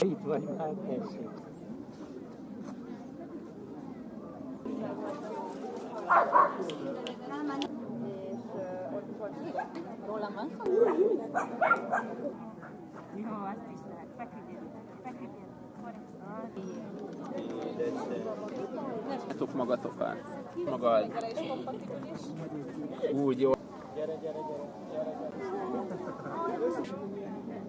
Itt vagy már, tessék. Rólam van szó? Jó, azt is lehet. Feküdjön, feküdjön. Tudjátok magatokat. Magad. Úgy jó.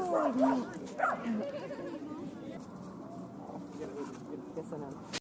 Oh,